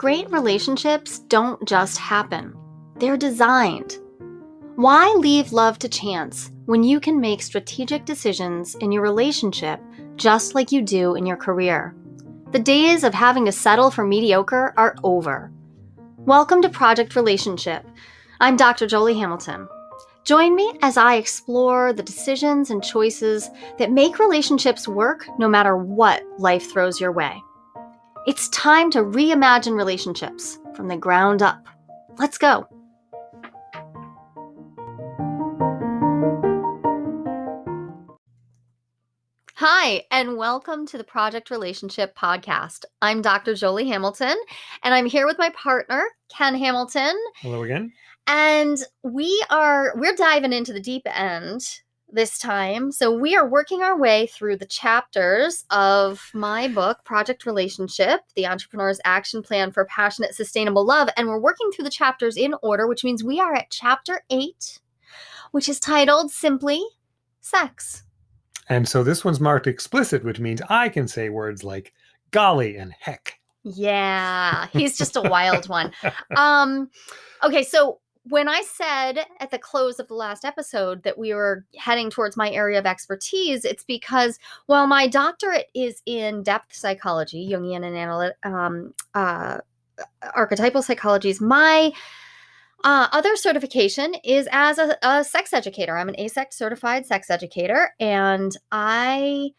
Great relationships don't just happen, they're designed. Why leave love to chance when you can make strategic decisions in your relationship just like you do in your career? The days of having to settle for mediocre are over. Welcome to Project Relationship. I'm Dr. Jolie Hamilton. Join me as I explore the decisions and choices that make relationships work no matter what life throws your way. It's time to reimagine relationships from the ground up. Let's go. Hi, and welcome to the Project Relationship Podcast. I'm Dr. Jolie Hamilton, and I'm here with my partner, Ken Hamilton. Hello again. And we are we're diving into the deep end this time. So we are working our way through the chapters of my book, Project Relationship, The Entrepreneur's Action Plan for Passionate Sustainable Love, and we're working through the chapters in order, which means we are at chapter 8, which is titled simply Sex. And so this one's marked explicit, which means I can say words like golly and heck. Yeah, he's just a wild one. Um okay, so when I said at the close of the last episode that we were heading towards my area of expertise, it's because while my doctorate is in depth psychology, Jungian and analytic, um, uh, archetypal psychologies, my uh, other certification is as a, a sex educator. I'm an AASECT certified sex educator, and I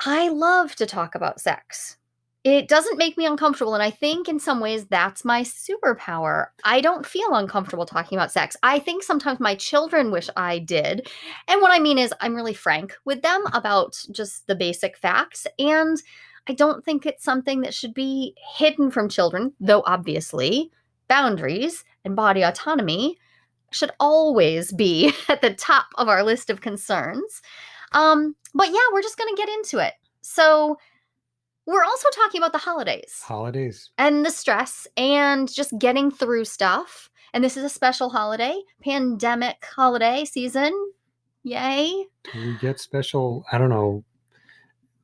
I love to talk about sex it doesn't make me uncomfortable. And I think in some ways that's my superpower. I don't feel uncomfortable talking about sex. I think sometimes my children wish I did. And what I mean is, I'm really frank with them about just the basic facts. And I don't think it's something that should be hidden from children, though obviously boundaries and body autonomy should always be at the top of our list of concerns. Um, but yeah, we're just going to get into it. So, we're also talking about the holidays. Holidays. And the stress and just getting through stuff. And this is a special holiday, pandemic holiday season. Yay. We get special, I don't know,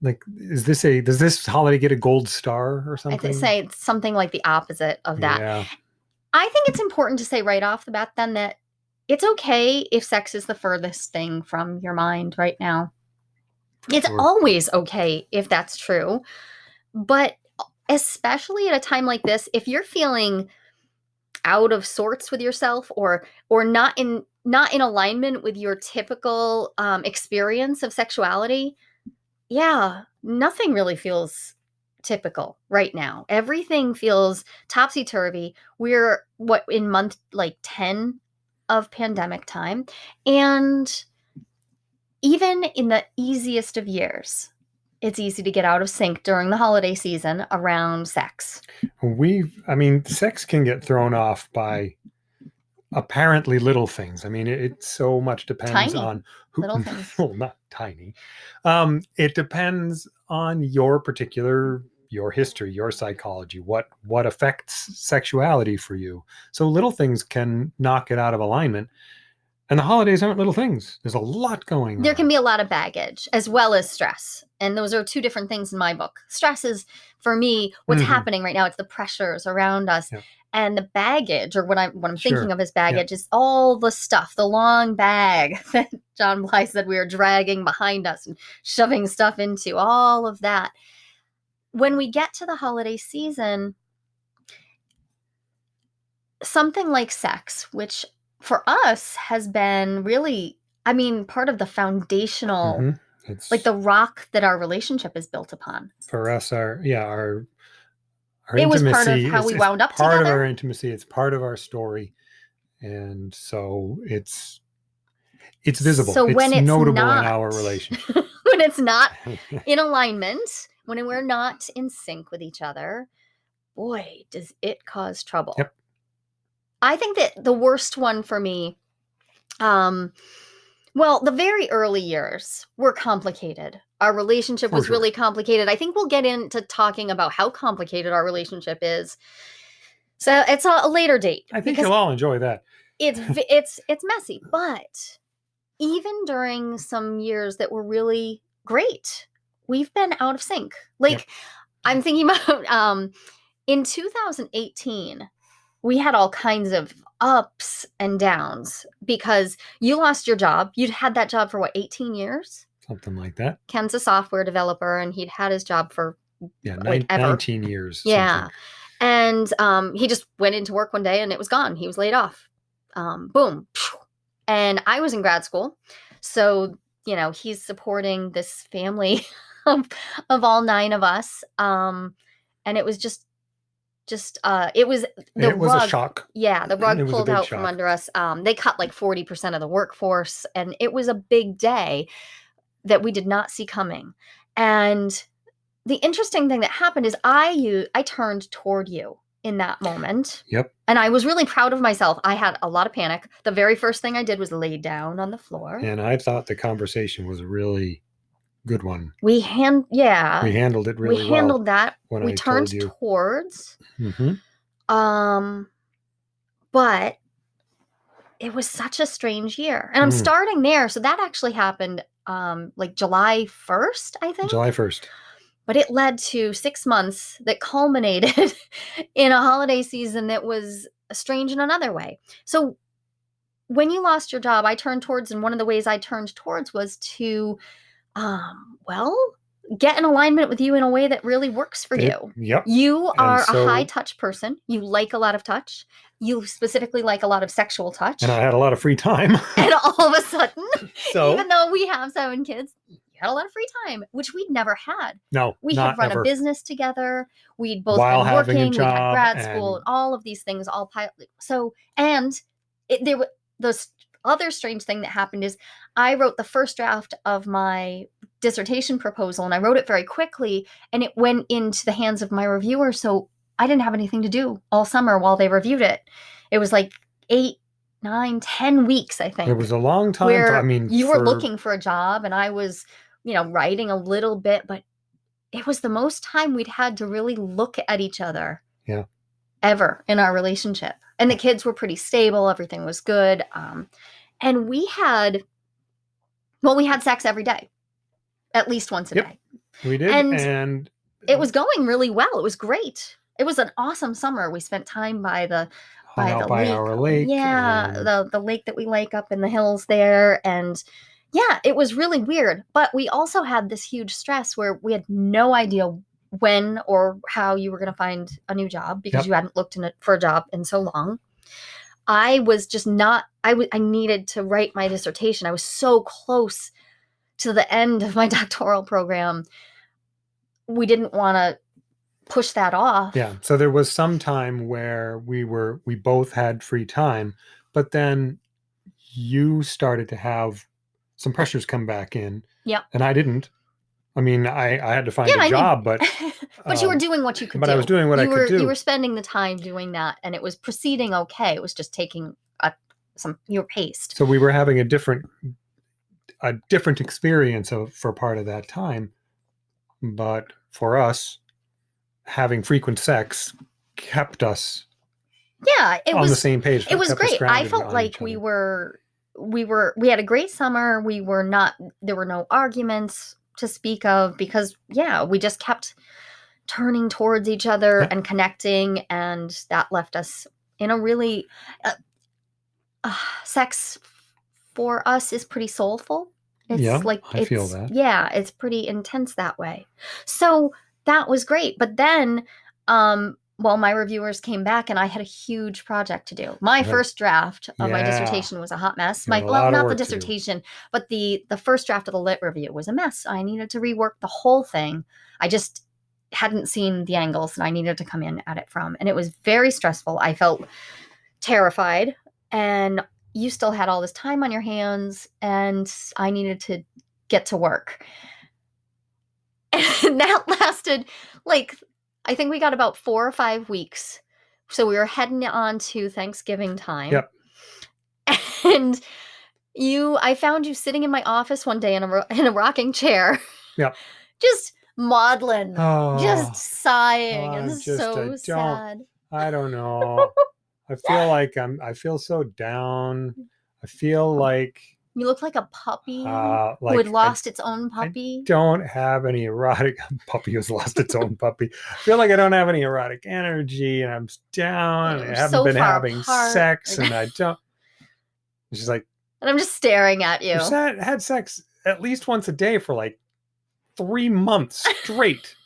like is this a does this holiday get a gold star or something? I'd say it's something like the opposite of that. Yeah. I think it's important to say right off the bat then that it's okay if sex is the furthest thing from your mind right now. It's Sure. always okay if that's true. But especially at a time like this, if you're feeling out of sorts with yourself or or not in not in alignment with your typical um, experience of sexuality, yeah, nothing really feels typical right now. Everything feels topsy turvy. We're what in month like 10 of pandemic time. And even in the easiest of years, it's easy to get out of sync during the holiday season around sex. We've I mean, sex can get thrown off by apparently little things. I mean, it, it so much depends Tiny on who little things. well, not tiny. Um, it depends on your particular your history, your psychology, what what affects sexuality for you. So little things can knock it out of alignment. And the holidays aren't little things. There's a lot going There on. can be a lot of baggage as well as stress. And those are two different things in my book. Stress is, for me, what's Mhm. happening right now. It's the pressures around us. Yeah. And the baggage, or what I'm what I'm Sure. thinking of as baggage, is all the stuff, the long bag that John Bly said we are dragging behind us and shoving stuff into, all of that. When we get to the holiday season, something like sex, which for us has been really, I mean, part of the foundational, Mhm. It's like the rock that our relationship is built upon. for us our yeah our our It was part of how we wound up part of together. our intimacy it's part of our story and so it's it's visible So it's when it's notable not, in our relationship when it's not in alignment, when we're not in sync with each other, boy, does it cause trouble. Yep. I think that the worst one for me, um, well, the very early years were complicated. Our relationship For was sure. really complicated. I think we'll get into talking about how complicated our relationship is. So it's a, a later date. i think you'll all enjoy that it's it's it's messy but even during some years that were really great we've been out of sync like i'm thinking about um in 2018, we had all kinds of ups and downs because you lost your job. You'd had that job for what, 18 years? Something like that. Ken's a software developer and he'd had his job for Yeah, nine, ever. 19 years. Yeah. something. And um, he just went into work one day and it was gone. He was laid off. Um, boom. And I was in grad school. So, you know, he's supporting this family of, of all nine of us. Um, and it was just, just, uh, it was the it was rug. a shock. Yeah, the rug It was a pulled out from under us. Um, they cut like 40% of the workforce, and it was a big day that we did not see coming. And the interesting thing that happened is I you I turned toward you in that moment. Yep. And I was really proud of myself. I had a lot of panic. The very first thing I did was lay down on the floor. And I thought the conversation was really good one. We hand yeah. we handled it really we handled that. when we I turned towards well. hmm Um, but it was such a strange year. And I'm Mm. starting there. So that actually happened um like July 1st, I think. July 1st. But it led to 6 months that culminated in a holiday season that was strange in another way. So when you lost your job, I turned towards and one of the ways I turned towards was to um well, get in alignment with you in a way that really works for It- you. Yep. You are so- a high touch person. You like a lot of touch. You specifically like a lot of sexual touch. And I had a lot of free time. And all of a sudden, so, even though we have seven kids, you had a lot of free time, which we'd never had. no, We had run ever. a business together. We'd both While been working. We had grad school, and- and all of these things all piled. So, and it, there was the other strange thing that happened is I wrote the first draft of my dissertation proposal, and I wrote it very quickly, and it went into the hands of my reviewer. So I didn't have anything to do all summer while they reviewed it. It was like eight, nine, ten weeks, I think It was a long time. where I mean, you were looking for a job and I was, you know, writing a little bit, but it was the most time we'd had to really look at each other. Yeah. Ever in our relationship. And the kids were pretty stable, everything was good. Um, and we had, well, we had sex every day, at least once a Yep. day. We did. and And, It was going really well. It was great. It was an awesome summer. We spent time by the by the by lake. our lake. Yeah, and- the the lake that we like up in the hills there and yeah, it was really weird, but we also had this huge stress where we had no idea when or how you were going to find a new job because Yep. you hadn't looked in it for a job in so long. I was just not I w- I needed to write my dissertation. I was so close to the end of my doctoral program. We didn't want to push that off. Yeah. So there was some time where we were we both had free time, but then you started to have some pressures come back in. Yeah. And I didn't. I mean, I I had to find Yeah, a I mean, job, but but you were um, doing what you could but do. I was doing what I you could were, do. You were spending the time doing that, and it was proceeding okay. It was just taking a, some your pace. so we were having a different a different experience of for part of that time. But for us, having frequent sex kept us Yeah, it on was the same page. it was great. I felt like we were we were we had a great summer. We were not there were no arguments to speak of because yeah, we just kept turning towards each other Yeah. and connecting and that left us in a really uh, uh, sex for us is pretty soulful. It's Yeah, like I feel that. Yeah, it's pretty intense that way. So that was great. But then um well my reviewers came back and I had a huge project to do. My Right. first draft of my dissertation was a hot mess. My well not the work to do. dissertation, but the the first draft of the lit review was a mess. I needed to rework the whole thing. I just hadn't seen the angles that I needed to come in at it from. And it was very stressful. I felt terrified and you still had all this time on your hands and I needed to get to work. And that lasted like I think we got about 4 or 5 weeks. So we were heading on to Thanksgiving time. Yep. And you I found you sitting in my office one day in a in a rocking chair. Yep. Just maudlin, Oh, just sighing oh, and just, so sad. I don't know. I feel like I'm I feel so down. I feel oh. like You look like a puppy Uh, like who had I lost its own puppy. don't have any erotic puppy who's lost its own puppy. I feel like I don't have any erotic energy and I'm down. And I haven't so been having apart. sex and I don't. And She's like, And I'm just staring at you. you said had sex at least once a day for like three months straight.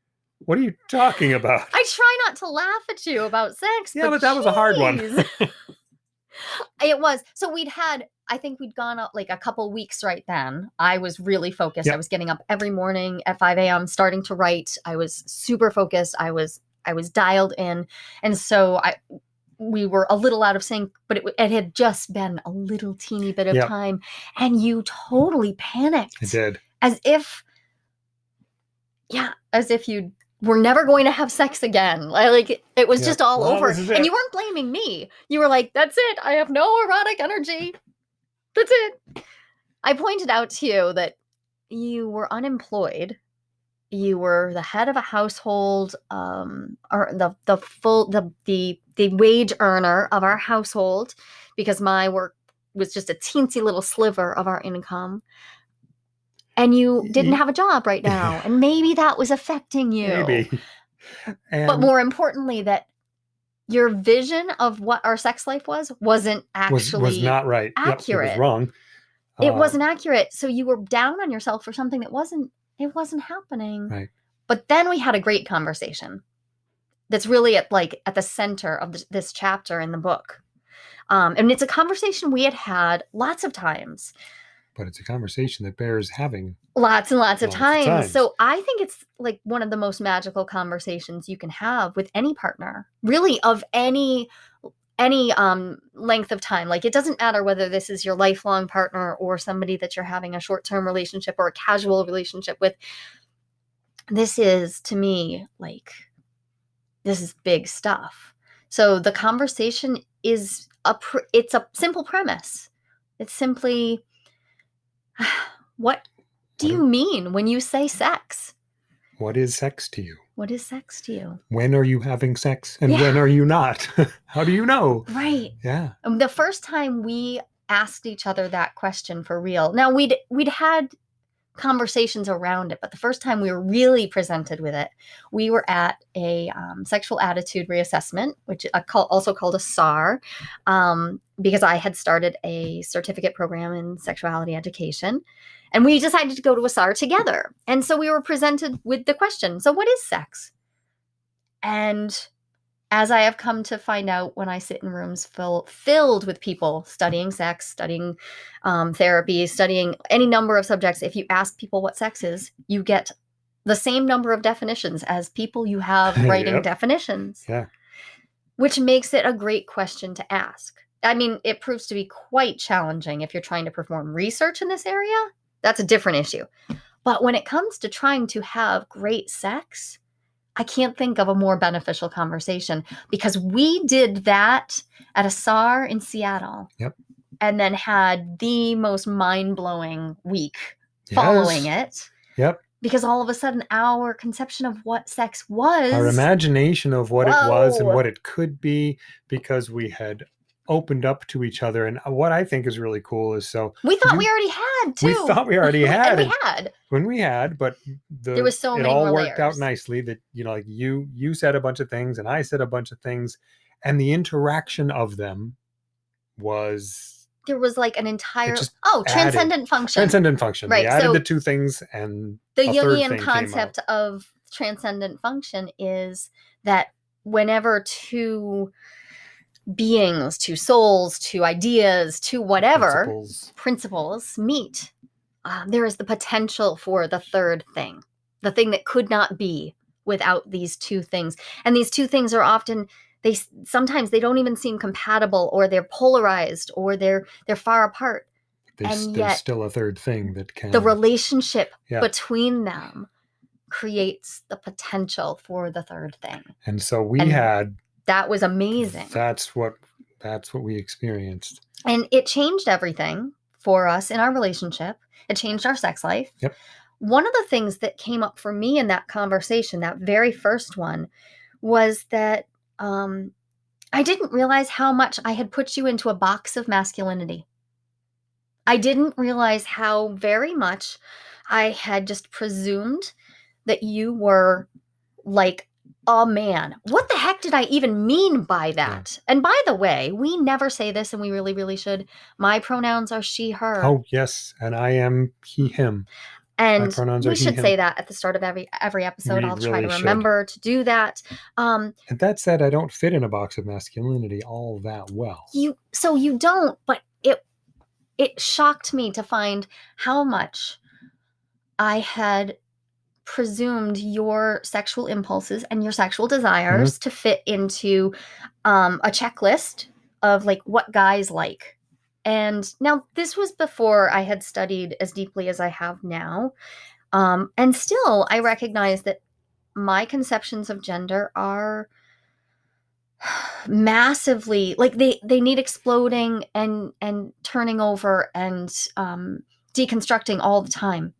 what are you talking about? I try not to laugh at you about sex. yeah, but that was a hard one. it was. So we'd had, I think we'd gone up like a couple weeks right then. I was really focused. I was getting up every morning at 5 a.m., starting to write. I was super focused. I was I was dialed in. And so I we were a little out of sync, but it, it had just been a little teeny bit of Yep. time. And you totally panicked I did. as if yeah as if you were never going to have sex again Li- like it was Yeah. just all Well, over and you weren't blaming me you were like that's it i have no erotic energy that's it. I pointed out to you that you were unemployed. You were the head of a household um or the the full the the the wage earner of our household because my work was just a teensy little sliver of our income. And you didn't have a job right now and maybe that was affecting you. Maybe. And but more importantly that your vision of what our sex life was wasn't actually was not right. Yep, it accurate. was wrong. it Uh, wasn't accurate so you were down on yourself for something that wasn't it wasn't happening Right. but then we had a great conversation that's really at like at the center of this, this chapter in the book um, and it's a conversation we had had lots of times But it's a conversation that bears having. lots and lots of Lots of times. times. So I think it's like one of the most magical conversations you can have with any partner, really of any any um length of time. Like it doesn't matter whether this is your lifelong partner or somebody that you're having a short-term relationship or a casual relationship with. This is to me like this is big stuff. So the conversation is a pr- it's a simple premise. It's simply what do What you mean when you say sex? What is sex to you? What is sex to you? When are you having sex and Yeah. when are you not? How do you know? Right. Yeah. Um, The first time we asked each other that question for real. Now we'd we'd had conversations around it, but the first time we were really presented with it, we were at a um, sexual attitude reassessment, which I call, also called a SAR, um, because I had started a certificate program in sexuality education. And we decided to go to a SAR together. And so we were presented with the question so, what is sex? And as I have come to find out when I sit in rooms fill, filled with people studying sex, studying um, therapy, studying any number of subjects, if you ask people what sex is, you get the same number of definitions as people you have writing Yep. definitions. Yeah. Which makes it a great question to ask. I mean, it proves to be quite challenging if you're trying to perform research in this area. That's a different issue. But when it comes to trying to have great sex, I can't think of a more beneficial conversation because we did that at a SAR in Seattle. Yep. And then had the most mind blowing week following it Yep. because all of a sudden our conception of what sex was Our imagination of what it was and what it could be because we had opened up to each other. And uh, what I think is really cool is so we thought you- we already had too. we thought we already had we had. when we had, but the, There was so it many all worked out nicely that, you know, like you, you said a bunch of things and I said a bunch of things and the interaction of them was There was like an entire oh added- transcendent function. transcendent function. Right, They added so- the two things and the Jungian concept of transcendent function is that whenever two beings, two souls, two ideas, two whatever principles. principles meet, um, there is the potential for the third thing, the thing that could not be without these two things. And these two things are often they sometimes they don't even seem compatible or they're polarized or they're they're far apart There's, and there's yet still a third thing that can the relationship Yeah. between them creates the potential for the third thing. and so we and had That was amazing. that's what that's what we experienced. and it changed everything for us in our relationship. It changed our sex life. Yep. One of the things that came up for me in that conversation, that very first one, was that um, I didn't realize how much I had put you into a box of masculinity. I didn't realize how very much I had just presumed that you were like a man. What the heck did I even mean by that? And by the way, we never say this and we really, really should. My pronouns are she, her. Oh, yes. And I am he, him. and we are he, should say that at the start of every every episode. We I'll try to really should. remember to do that. Um And that said, I don't fit in a box of masculinity all that well. you so you don't, but it it shocked me to find how much I had presumed your sexual impulses and your sexual desires to fit into um, a checklist of like what guys like. And now this was before I had studied as deeply as I have now. Um, and still, I recognize that my conceptions of gender are massively like they they need exploding and and turning over and um deconstructing all the time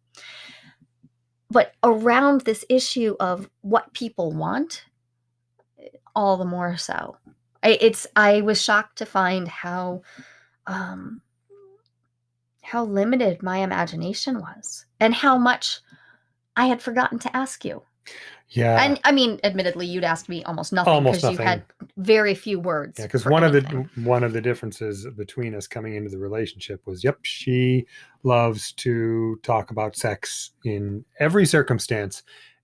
but around this issue of what people want all the more so. I, it's i was shocked to find how um how limited my imagination was and how much i had forgotten to ask you Yeah. and i mean admittedly you'd asked me almost nothing Almost because you had very few words Yeah, because one of the one of the differences between us coming into the relationship was, yep, she loves to talk about sex in every circumstance,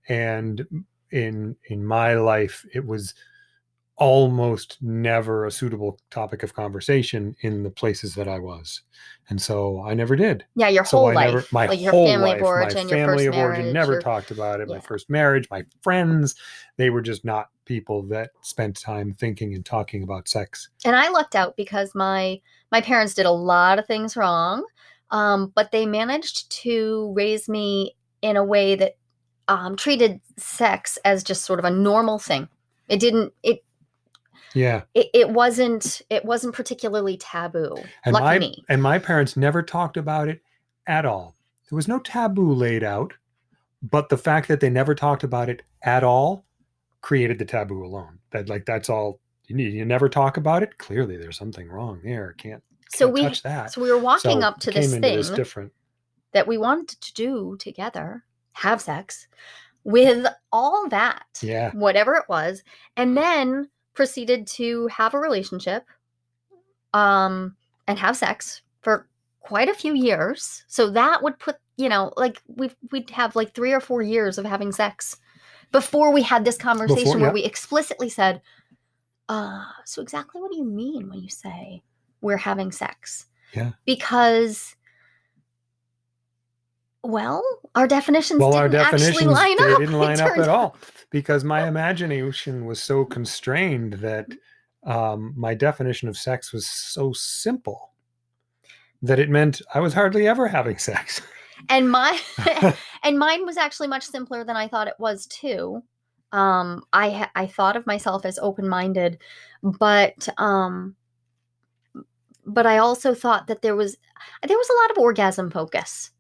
and in in my life, it was almost never a suitable topic of conversation in the places that I was, and so I never did. yeah your So whole I life never, my like your whole family life, of origin my family of origin marriage, never your- talked about it. My first marriage, my friends, they were just not people that spent time thinking and talking about sex. and i lucked out because my my parents did a lot of things wrong um, but they managed to raise me in a way that um, treated sex as just sort of a normal thing it didn't it Yeah, it, it wasn't it wasn't particularly taboo and my me and my parents never talked about it at all. There was no taboo laid out, but the fact that they never talked about it at all created the taboo alone. That like that's all you need. You never talk about it. Clearly, there's something wrong there. Can't, so can't we touch that. so we were walking So up to this thing this different. that we wanted to do together have sex with all that Yeah, whatever it was and then proceeded to have a relationship um and have sex for quite a few years so that would put you know like we we'd have like 3 or 4 years of having sex before we had this conversation where yeah. we explicitly said uh so exactly what do you mean when you say we're having sex Yeah. because well our definitions well, didn't our definitions actually line they up didn't line up at all because my imagination was so constrained that um, my definition of sex was so simple that it meant I was hardly ever having sex. and my and mine was actually much simpler than I thought it was too. Um, I I thought of myself as open minded, but um, but I also thought that there was there was a lot of orgasm focus,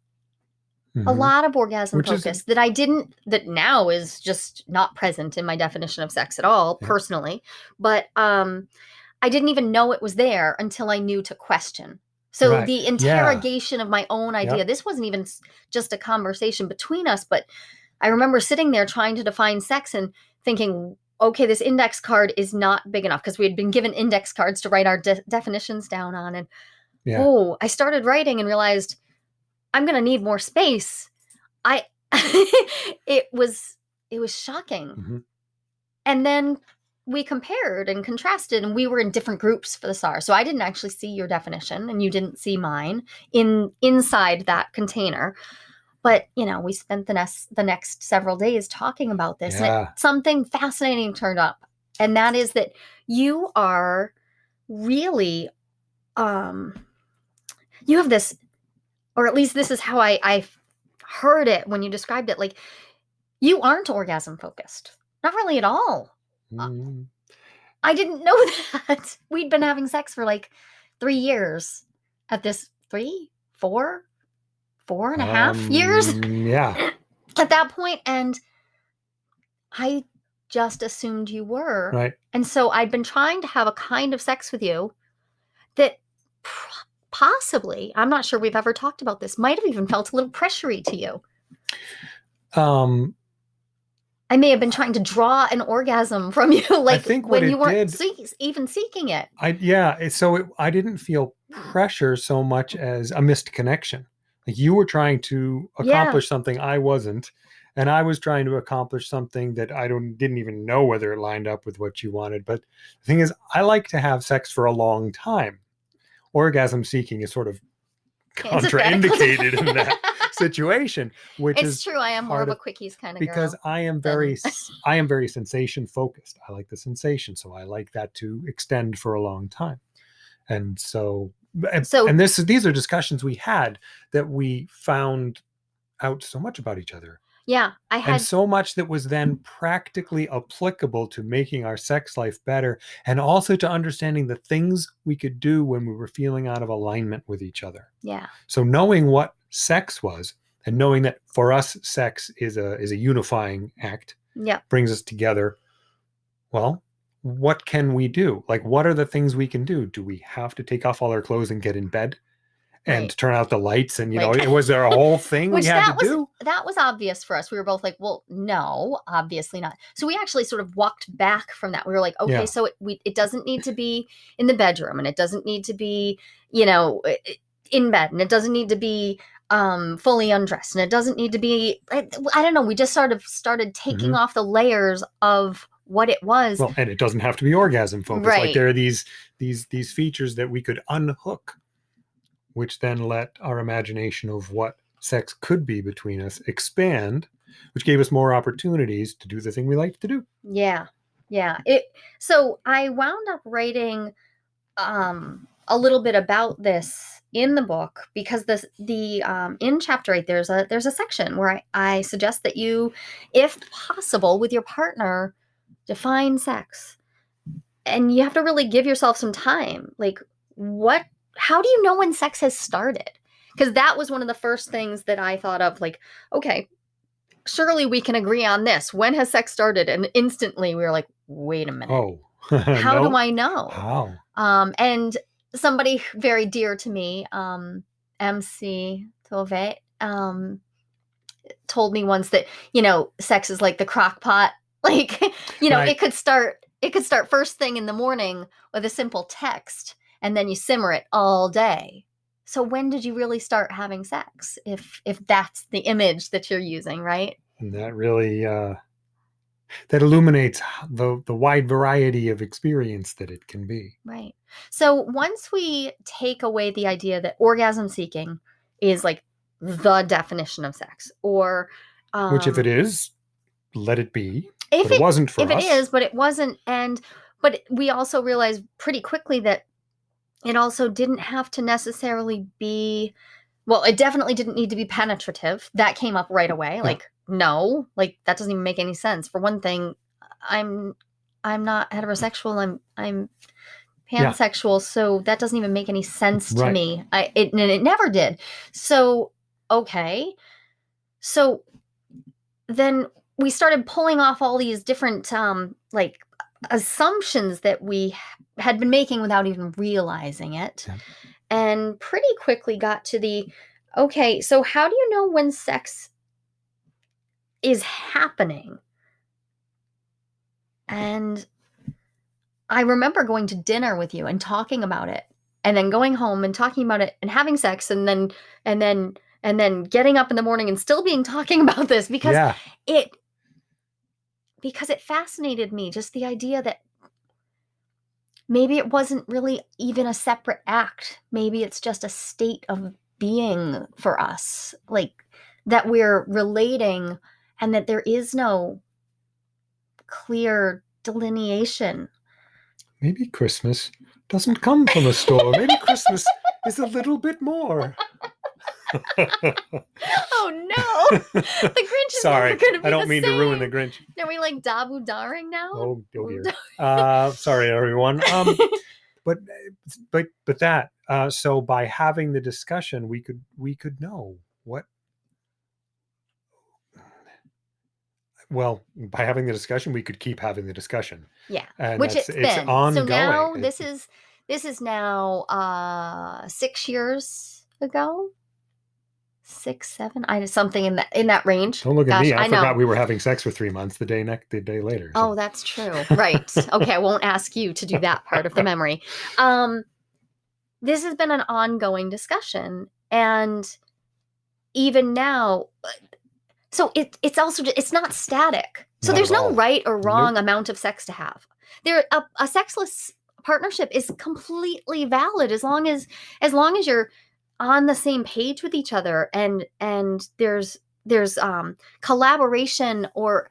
a Mhm. lot of orgasm Which is- focus that I didn't that now is just not present in my definition of sex at all Yeah. personally. But um, I didn't even know it was there until I knew to question. So Right. the interrogation of my own idea. This wasn't even just a conversation between us, but I remember sitting there trying to define sex and thinking, okay, this index card is not big enough because we had been given index cards to write our de- definitions down on. And Yeah. oh, I started writing and realized I'm going to need more space. I, it was, it was shocking. Mhm. And then we compared and contrasted and we were in different groups for the SAR. So I didn't actually see your definition and you didn't see mine in inside that container. But, you know, we spent the next the next several days talking about this and Yeah. it, something fascinating turned up. And that is that you are really um you have this or at least this is how I I heard it when you described it like you aren't orgasm focused. Not really at all. Mm. I didn't know that. We'd been having sex for like three years at this three, four, four and a half years Um, Yeah. at that point, And I just assumed you were. Right. And so I'd been trying to have a kind of sex with you that possibly, I'm not sure we've ever talked about this, might have even felt a little pressury to you. Um, I may have been trying to draw an orgasm from you, like think when you weren't did- see- even seeking it. I yeah, so it, I didn't feel pressure so much as a missed connection. Like you were trying to Yeah. accomplish something I wasn't, and I was trying to accomplish something that I don't didn't even know whether it lined up with what you wanted. But the thing is, I like to have sex for a long time. Orgasm seeking is sort of contraindicated in that situation, which It's is true. I am more of a quickies kind of because girl. I am very i am very sensation focused. I like the sensation, so I like that to extend for a long time. And so, and, So- and this these are discussions we had that we found out so much about each other, Yeah, I had and so much that was then practically applicable to making our sex life better, and also to understanding the things we could do when we were feeling out of alignment with each other. yeah, So knowing what sex was, and knowing that for us, sex is a is a unifying act yeah, brings us together. Well, what can we do? Like, what are the things we can do? Do we have to take off all our clothes and get in bed and Right. turn out the lights? And, you Like- know, it was there a whole thing we had to was do? That was obvious for us. We were both like, "Well, no, obviously not." So we actually sort of walked back from that. We were like, "Okay, Yeah. so it, we it doesn't need to be in the bedroom, and it doesn't need to be, you know, in bed, and it doesn't need to be um fully undressed, and it doesn't need to be. I, I don't know. We just sort of started taking Mhm. off the layers of what it was. Well, and it doesn't have to be orgasm focused. Like there are these these these features that we could unhook, which then let our imagination of what sex could be between us expand, which gave us more opportunities to do the thing we like to do. Yeah. Yeah. It so I wound up writing um a little bit about this in the book because this the um in chapter 8 there's a there's a section where I, I suggest that you if possible with your partner define sex. And you have to really give yourself some time. Like what how do you know when sex has started? Because that was one of the first things that I thought of like okay, surely we can agree on this. When has sex started? And instantly we were like, wait a minute. Oh, How no? do I know? How? Um, and somebody very dear to me, um, MC Tove, um, told me once that, you know, sex is like the crock pot. Like, you know, Right. it could start it could start first thing in the morning with a simple text and then you simmer it all day. So when did you really start having sex? If if that's the image that you're using, right? And that really uh, that illuminates the the wide variety of experience that it can be. Right. So once we take away the idea that orgasm seeking is like the definition of sex, or um, Which, if it is, let it be. if it, it, wasn't for if us. it is, but it wasn't, and but we also realized pretty quickly that it also didn't have to necessarily be. Well, it definitely didn't need to be penetrative. That came up right away. Like, no, like that doesn't even make any sense. For one thing, I'm I'm not heterosexual. I'm I'm Yeah. pansexual, so that doesn't even make any sense to Right. me. I it and it never did. So okay, so then we started pulling off all these different um like assumptions that we had been making without even realizing it Yeah. and pretty quickly got to the okay so how do you know when sex is happening and i remember going to dinner with you and talking about it and then going home and talking about it and having sex and then and then and then getting up in the morning and still being talking about this because yeah, it because it fascinated me just the idea that maybe it wasn't really even a separate act maybe it's just a state of being for us like that we're relating and that there is no clear delineation maybe Christmas doesn't come from a store. Maybe Christmas is a little bit more. oh no the grinch is Sorry, never gonna be I don't mean to ruin the. Grinch. are we like dabu daring now Oh, oh dear. Uh, sorry, everyone. Um, but but but that. Uh, so by having the discussion, we could we could know what. Well, by having the discussion, we could keep having the discussion, yeah and which it's it's been. ongoing. So now It- this is this is now uh six years ago. Six, seven, I something in that in that range. Don't look at me. I, I know. forgot we were having sex for three months. The day next, the day later. Oh, that's true. Right. okay, I won't ask you to do that part of the memory. Um this has been an ongoing discussion and even now uh, so it it's also it's not static. So Not there's no all. right or wrong amount of sex to have. There a, a sexless partnership is completely valid as long as as long as you're on the same page with each other and and there's there's um collaboration or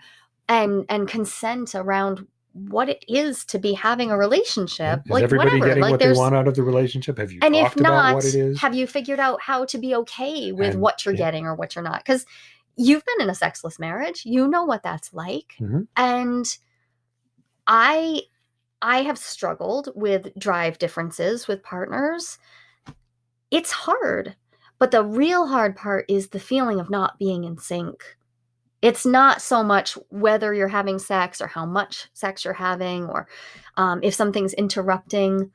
and and consent around what it is to be having a relationship Is like everybody whatever getting like what they there's want out of the relationship? Have you and if not what it is? have you figured out how to be okay with And- what you're yeah. getting or what you're not because you've been in a sexless marriage you know what that's like Mhm. and i i have struggled with drive differences with partners it's hard but the real hard part is the feeling of not being in sync it's not so much whether you're having sex or how much sex you're having or um, if something's interrupting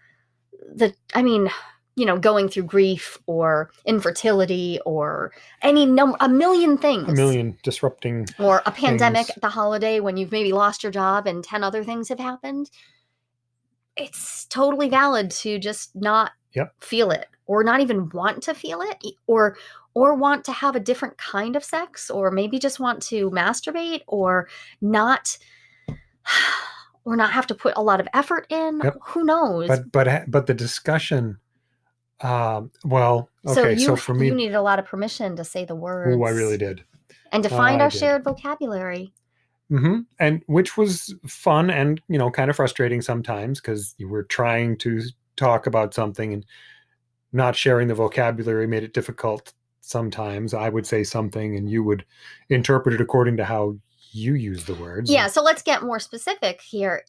the i mean you know going through grief or infertility or any number, a million things a million disrupting. or a pandemic things. at the holiday when you've maybe lost your job and 10 other things have happened it's totally valid to just not Yep. feel it or not even want to feel it or or want to have a different kind of sex or maybe just want to masturbate or not or not have to put a lot of effort in Yep. who knows But but but the discussion. Um, well, so okay. you So, for me, you needed a lot of permission to say the words oh, I really did. and to find I our shared vocabulary Mm -hmm. And which was fun and you know kind of frustrating sometimes because you were trying to talk about something and not sharing the vocabulary made it difficult. Sometimes I would say something and you would interpret it according to how you use the words. Yeah, so let's get more specific here.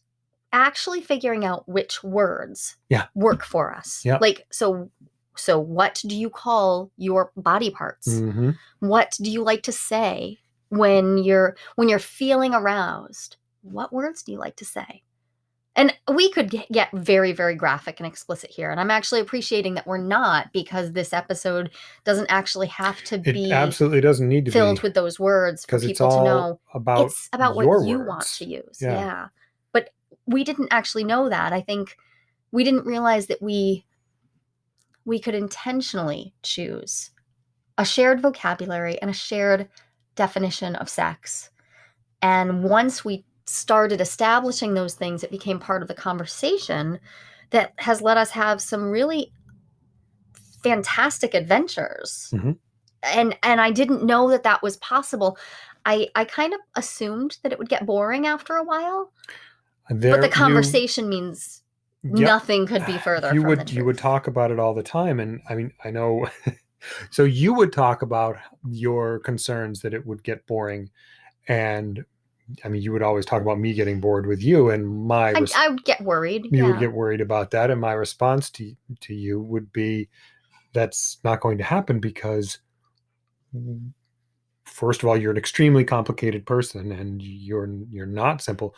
Actually figuring out which words Yeah. work for us. Yeah. Like so so what do you call your body parts? hmm What do you like to say when you're when you're feeling aroused? What words do you like to say? And we could get, get very very graphic and explicit here and I'm actually appreciating that we're not because this episode doesn't actually have to It be absolutely doesn't need to be filled be with those words for because it's people to all know about it's about what your you want words. to use Yeah. yeah. but we didn't actually know that i think we didn't realize that we we could intentionally choose a shared vocabulary and a shared definition of sex and once we started establishing those things it became part of the conversation that has let us have some really fantastic adventures Mhm. and and i didn't know that that was possible i i kind of assumed that it would get boring after a while There, but the you- conversation means Yep. nothing could be further you from would you would talk about it all the time and i mean i know so you would talk about your concerns that it would get boring and i mean you would always talk about me getting bored with you and my I, I would get worried you yeah. would get worried about that and my response to to you would be that's not going to happen because first of all you're an extremely complicated person and you're you're not simple.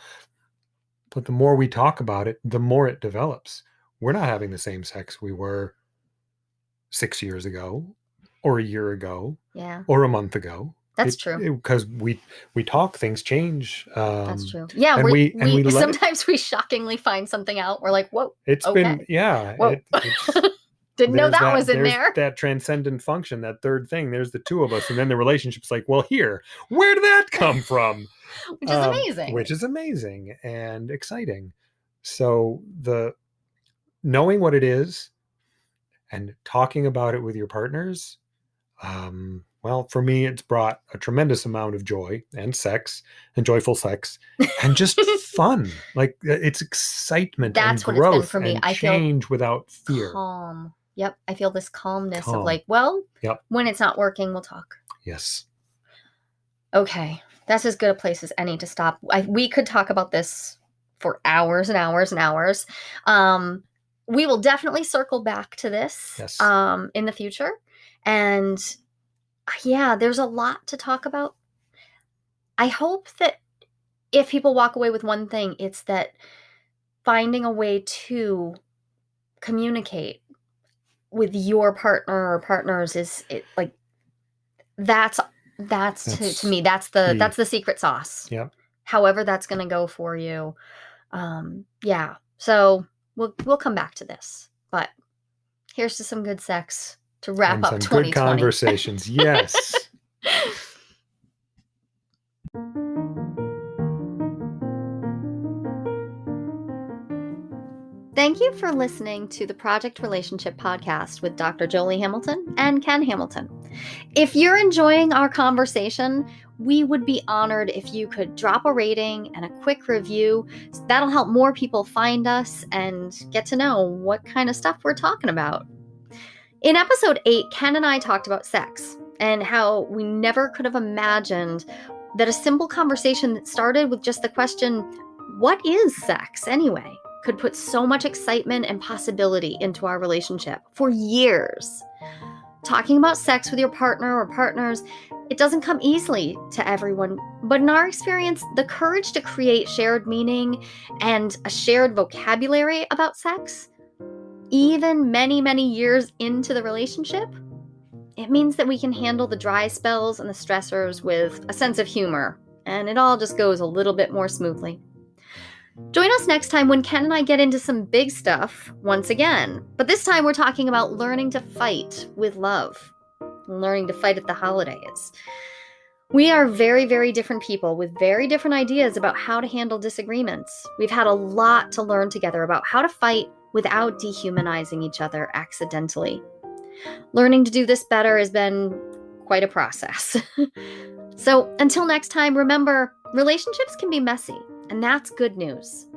But the more we talk about it the more it develops. We're not having the same sex we were 6 years ago or a year ago yeah. or a month ago that's true. because we we talk things change um that's true. Yeah and we, we- and we it- sometimes we shockingly find something out. We're like whoa it's been yeah it, didn't know there's that, was in there. That transcendent function, that third thing. There's the two of us, and then the relationship's like, well, here, where did that come from? which is Um, amazing. Which is amazing and exciting. So the knowing what it is and talking about it with your partners, um, well, for me, it's brought a tremendous amount of joy and sex and joyful sex and just fun. Like uh, it's excitement That's and what it's been for me. and I feel change without fear. calm yep i feel this calmness Calm. of like well Yep. when it's not working we'll talk Yes. Okay, that's as good a place as any to stop. I, we could talk about this for hours and hours and hours. Um, we will definitely circle back to this Yes. um, in the future. And yeah, there's a lot to talk about. I hope that if people walk away with one thing, it's that finding a way to communicate with your partner or partners is it like that's that's, to, That's to me that's the key. that's the secret sauce Yeah. however that's going to go for you um yeah so we'll we'll come back to this but here's to some good sex to wrap and up some good conversations. Yes. Thank you for listening to the Project Relationship Podcast with Dr. Jolie Hamilton and Ken Hamilton. If you're enjoying our conversation, we would be honored if you could drop a rating and a quick review. That'll help more people find us and get to know what kind of stuff we're talking about. In episode 8, Ken and I talked about sex and how we never could have imagined that a simple conversation that started with just the question, What is sex anyway? could put so much excitement and possibility into our relationship for years. Talking about sex with your partner or partners, it doesn't come easily to everyone, but in our experience, the courage to create shared meaning and a shared vocabulary about sex, even many, many years into the relationship, it means that we can handle the dry spells and the stressors with a sense of humor, and it all just goes a little bit more smoothly. Join us next time when Ken and I get into some big stuff once again. But this time we're talking about learning to fight with love, learning to fight at the holidays. We are very, very different people with very different ideas about how to handle disagreements. We've had a lot to learn together about how to fight without dehumanizing each other accidentally. Learning to do this better has been quite a process. so until next time, remember relationships can be messy. And that's good news.